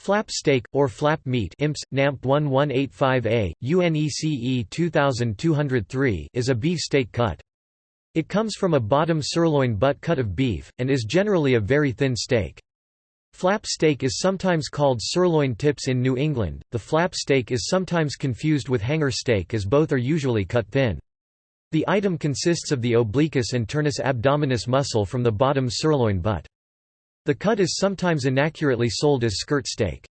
Flap steak, or flap meat IMPS, NAMP 1185A, UNECE 2203 is a beef steak cut. It comes from a bottom sirloin butt cut of beef, and is generally a very thin steak. Flap steak is sometimes called sirloin tips in New England. The flap steak is sometimes confused with hanger steak as both are usually cut thin. The item consists of the obliquus internus abdominis muscle from the bottom sirloin butt. The cut is sometimes inaccurately sold as skirt steak.